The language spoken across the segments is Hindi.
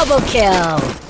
Double kill!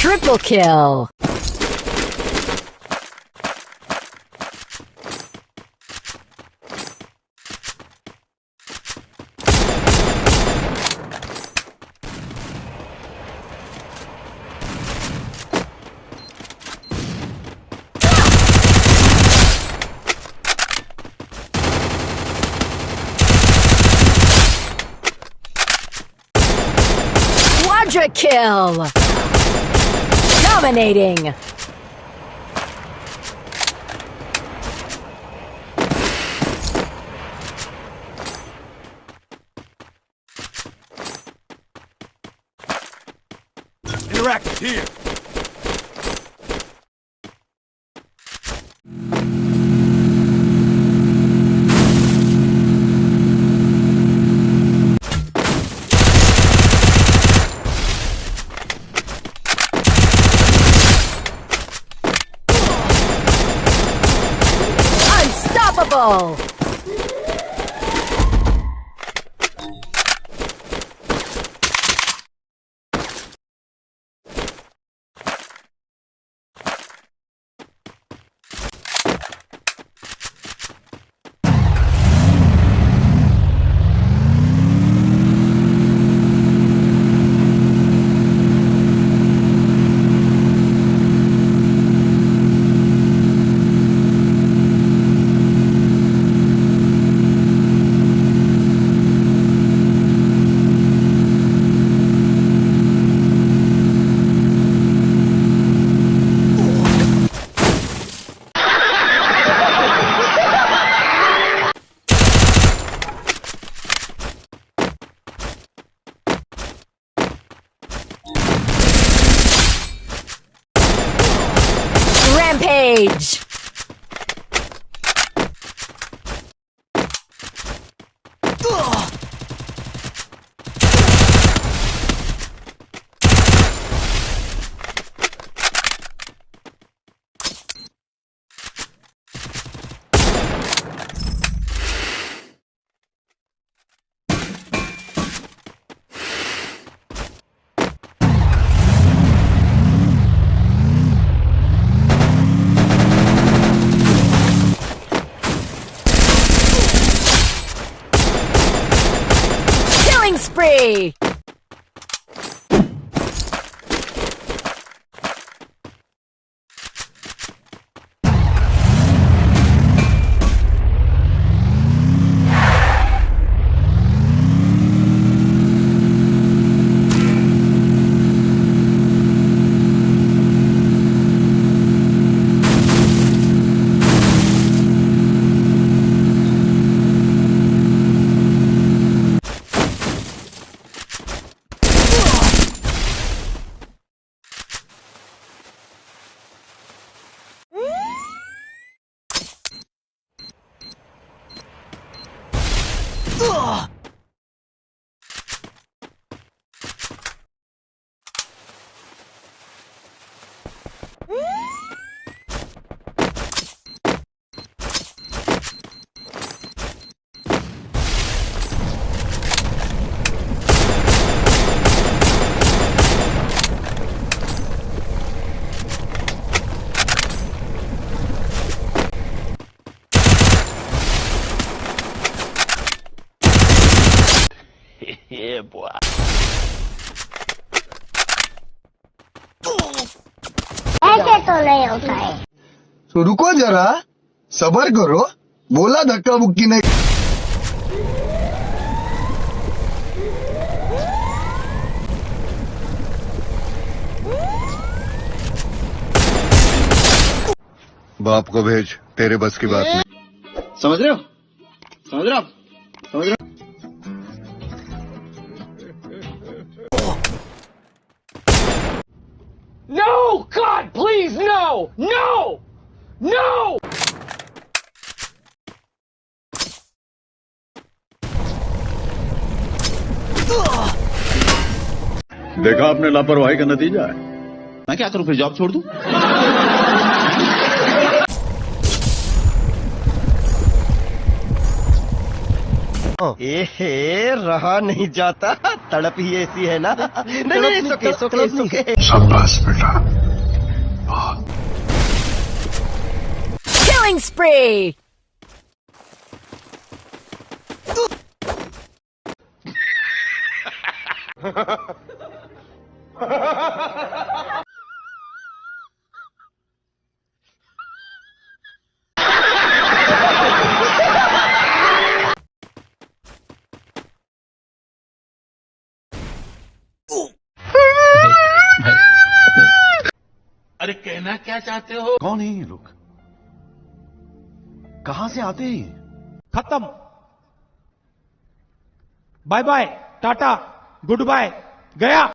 Triple kill! Quadra kill! Dominating! Interactive here! Double! Killing spree! ऐसे तो नहीं होता है तो रुको जरा. सबर करो. बोला धक्का बुक्की नहीं. बाप को भेज. तेरे बस की बात नहीं. समझ रहे हो? समझ रहे हो समझ रहे हो? No! God, please, no! No! No! देखा आपने लापरवाही का नतीजा है मैं क्या करूँ फिर जॉब छोड़ दूँ एहे रहा नहीं जाता। तड़प ही ऐसी है ना। नहीं नहीं सुके सुके सुके शाबाश बेटा। Killing spree! कौन है ये लोग? कहाँ से आते हैं ये? खत्म। Bye bye Tata goodbye गया।